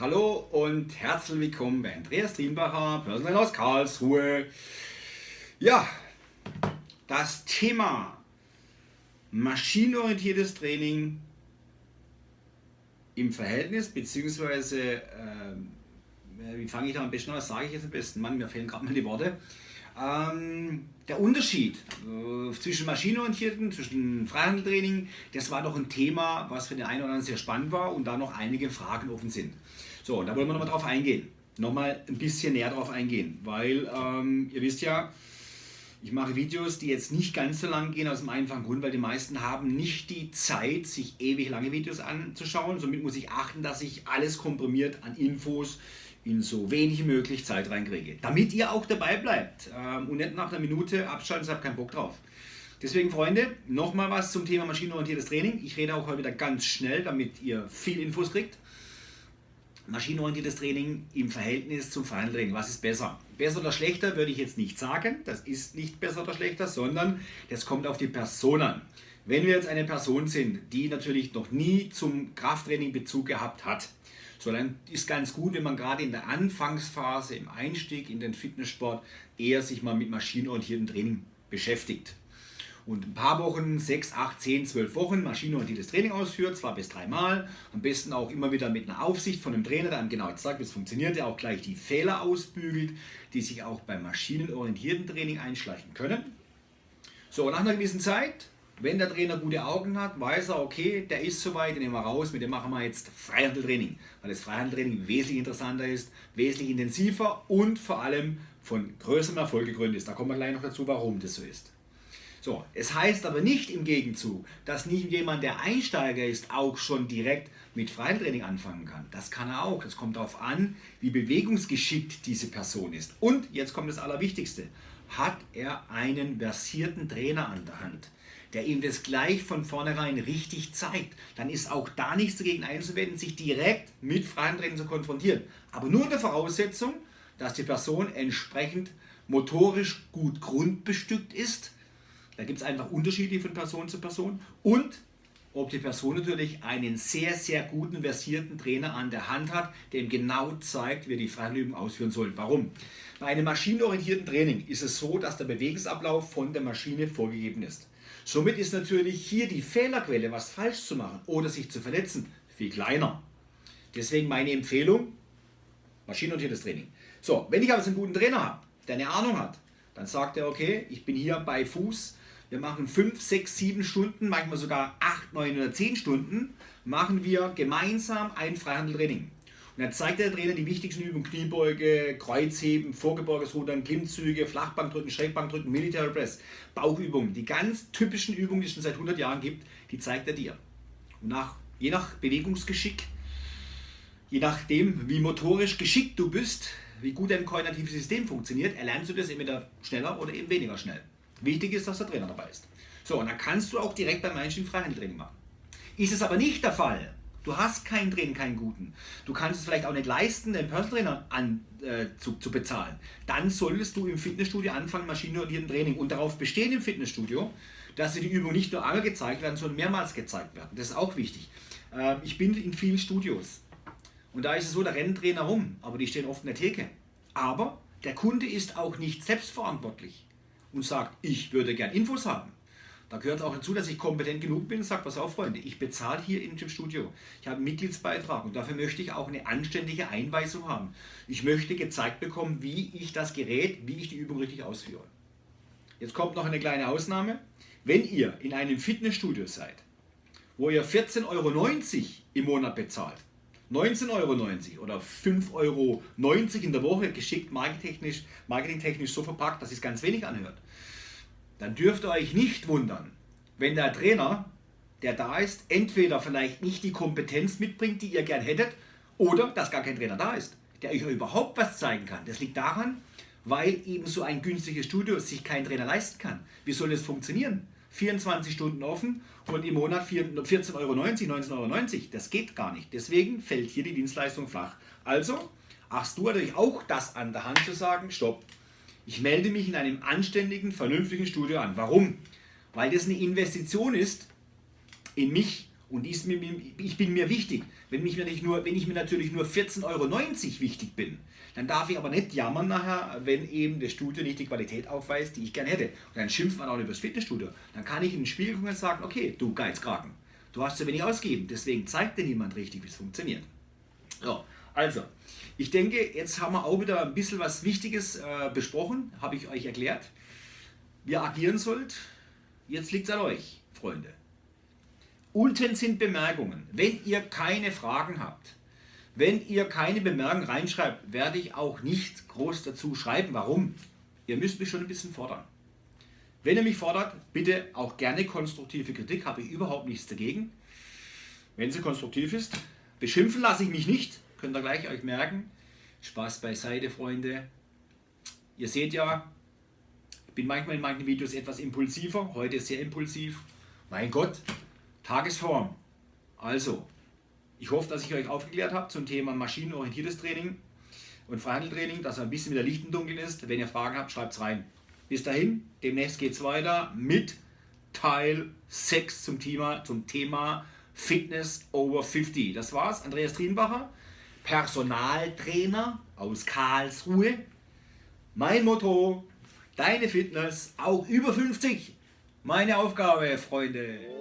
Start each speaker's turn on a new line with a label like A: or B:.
A: Hallo und herzlich willkommen bei Andreas Trienbacher, Personal aus Karlsruhe. Ja, das Thema maschinenorientiertes Training im Verhältnis, beziehungsweise, äh, wie fange ich da am besten an, was sage ich jetzt am besten? Mann, mir fehlen gerade mal die Worte. Ähm, der Unterschied äh, zwischen maschinenorientierten, zwischen Freihandeltraining, das war doch ein Thema, was für den einen oder anderen sehr spannend war und da noch einige Fragen offen sind. So, da wollen wir nochmal drauf eingehen. Nochmal ein bisschen näher drauf eingehen, weil ähm, ihr wisst ja, ich mache Videos, die jetzt nicht ganz so lang gehen, aus dem einfachen Grund, weil die meisten haben nicht die Zeit, sich ewig lange Videos anzuschauen. Somit muss ich achten, dass ich alles komprimiert an Infos in so wenig wie möglich Zeit reinkriege. Damit ihr auch dabei bleibt ähm, und nicht nach einer Minute abschalten, habe keinen Bock drauf. Deswegen, Freunde, nochmal was zum Thema maschinenorientiertes Training. Ich rede auch heute wieder ganz schnell, damit ihr viel Infos kriegt. Maschinenorientiertes Training im Verhältnis zum freien Training. Was ist besser? Besser oder schlechter würde ich jetzt nicht sagen. Das ist nicht besser oder schlechter, sondern das kommt auf die Person an. Wenn wir jetzt eine Person sind, die natürlich noch nie zum Krafttraining Bezug gehabt hat, so dann ist ganz gut, wenn man gerade in der Anfangsphase, im Einstieg in den Fitnesssport, eher sich mal mit maschinenorientiertem Training beschäftigt und ein paar Wochen, 6, 8, 10, 12 Wochen maschinenorientiertes Training ausführt, zwar bis dreimal, am besten auch immer wieder mit einer Aufsicht von einem Trainer, der einem genau zeigt, wie es funktioniert, der auch gleich die Fehler ausbügelt, die sich auch beim maschinenorientierten Training einschleichen können. So, nach einer gewissen Zeit, wenn der Trainer gute Augen hat, weiß er, okay, der ist soweit, den nehmen wir raus, mit dem machen wir jetzt Freihandeltraining, weil das Freihandeltraining wesentlich interessanter ist, wesentlich intensiver und vor allem von größerem Erfolg gegründet ist. Da kommen wir gleich noch dazu, warum das so ist. So, es heißt aber nicht im Gegenzug, dass nicht jemand, der Einsteiger ist, auch schon direkt mit Freitraining anfangen kann. Das kann er auch. Das kommt darauf an, wie bewegungsgeschickt diese Person ist. Und jetzt kommt das Allerwichtigste. Hat er einen versierten Trainer an der Hand, der ihm das gleich von vornherein richtig zeigt, dann ist auch da nichts dagegen einzuwenden, sich direkt mit Freitraining zu konfrontieren. Aber nur unter Voraussetzung, dass die Person entsprechend motorisch gut grundbestückt ist, da gibt es einfach Unterschiede von Person zu Person und ob die Person natürlich einen sehr, sehr guten, versierten Trainer an der Hand hat, der ihm genau zeigt, wie er die Freihandelübung ausführen soll. Warum? Bei einem maschinenorientierten Training ist es so, dass der Bewegungsablauf von der Maschine vorgegeben ist. Somit ist natürlich hier die Fehlerquelle, was falsch zu machen oder sich zu verletzen, viel kleiner. Deswegen meine Empfehlung, maschinenorientiertes Training. So, wenn ich aber einen guten Trainer habe, der eine Ahnung hat, dann sagt er, okay, ich bin hier bei Fuß, wir machen 5, 6, 7 Stunden, manchmal sogar 8, 9 oder 10 Stunden, machen wir gemeinsam ein Freihandeltraining. Und dann zeigt der Trainer die wichtigsten Übungen, Kniebeuge, Kreuzheben, vorgebeugtes Rudern, Klimmzüge, Flachbankdrücken, Schrägbankdrücken, Military Press, Bauchübungen. Die ganz typischen Übungen, die es schon seit 100 Jahren gibt, die zeigt er dir. Und nach, je nach Bewegungsgeschick, je nachdem, wie motorisch geschickt du bist, wie gut dein koordinatives System funktioniert, erlernst du das entweder schneller oder eben weniger schnell. Wichtig ist, dass der Trainer dabei ist. So, und dann kannst du auch direkt beim Einstieg Freihandeltraining machen. Ist es aber nicht der Fall, du hast keinen Trainer, keinen guten, du kannst es vielleicht auch nicht leisten, den Personal Trainer an, äh, zu, zu bezahlen, dann solltest du im Fitnessstudio anfangen, maschinenorientierten Training und darauf bestehen im Fitnessstudio, dass dir die Übungen nicht nur einmal gezeigt werden, sondern mehrmals gezeigt werden. Das ist auch wichtig. Äh, ich bin in vielen Studios und da ist es so, da rennen Trainer rum, aber die stehen oft in der Theke. Aber der Kunde ist auch nicht selbstverantwortlich und sagt, ich würde gern Infos haben. Da gehört auch dazu, dass ich kompetent genug bin und sage, pass auf Freunde, ich bezahle hier in dem Studio. Ich habe einen Mitgliedsbeitrag und dafür möchte ich auch eine anständige Einweisung haben. Ich möchte gezeigt bekommen, wie ich das Gerät, wie ich die Übung richtig ausführe. Jetzt kommt noch eine kleine Ausnahme. Wenn ihr in einem Fitnessstudio seid, wo ihr 14,90 Euro im Monat bezahlt, 19,90 Euro oder 5,90 Euro in der Woche geschickt marketingtechnisch, marketingtechnisch so verpackt, dass es ganz wenig anhört, dann dürft ihr euch nicht wundern, wenn der Trainer, der da ist, entweder vielleicht nicht die Kompetenz mitbringt, die ihr gern hättet, oder dass gar kein Trainer da ist, der euch überhaupt was zeigen kann. Das liegt daran, weil eben so ein günstiges Studio sich kein Trainer leisten kann. Wie soll das funktionieren? 24 Stunden offen und im Monat 14,90 Euro, 19,90 Euro. Das geht gar nicht. Deswegen fällt hier die Dienstleistung flach. Also hast du natürlich auch das an der Hand zu sagen, stopp, ich melde mich in einem anständigen, vernünftigen Studio an. Warum? Weil das eine Investition ist in mich Und ich bin mir wichtig. Wenn, mich natürlich nur, wenn ich mir natürlich nur 14,90 Euro wichtig bin, dann darf ich aber nicht jammern nachher, wenn eben das Studio nicht die Qualität aufweist, die ich gerne hätte. Und dann schimpft man auch über das Fitnessstudio. Dann kann ich in den Spiegel gucken und sagen, okay, du Geizkragen, du hast zu wenig ausgegeben, deswegen zeigt dir niemand richtig, wie es funktioniert. So, also, ich denke, jetzt haben wir auch wieder ein bisschen was Wichtiges äh, besprochen, habe ich euch erklärt. Wie ihr agieren sollt, jetzt liegt es an euch, Freunde. Unten sind Bemerkungen. Wenn ihr keine Fragen habt, wenn ihr keine Bemerkungen reinschreibt, werde ich auch nicht groß dazu schreiben. Warum? Ihr müsst mich schon ein bisschen fordern. Wenn ihr mich fordert, bitte auch gerne konstruktive Kritik, habe ich überhaupt nichts dagegen. Wenn sie konstruktiv ist, beschimpfen lasse ich mich nicht, könnt ihr gleich euch merken. Spaß beiseite, Freunde. Ihr seht ja, ich bin manchmal in manchen Videos etwas impulsiver, heute sehr impulsiv. Mein Gott, Tagesform. Also, ich hoffe, dass ich euch aufgeklärt habe zum Thema maschinenorientiertes Training und Freihandeltraining, dass er ein bisschen wieder Licht im Dunkeln ist. Wenn ihr Fragen habt, schreibt es rein. Bis dahin, demnächst geht es weiter mit Teil 6 zum Thema, zum Thema Fitness over 50. Das war's, Andreas Trienbacher, Personaltrainer aus Karlsruhe. Mein Motto, deine Fitness auch über 50. Meine Aufgabe, Freunde.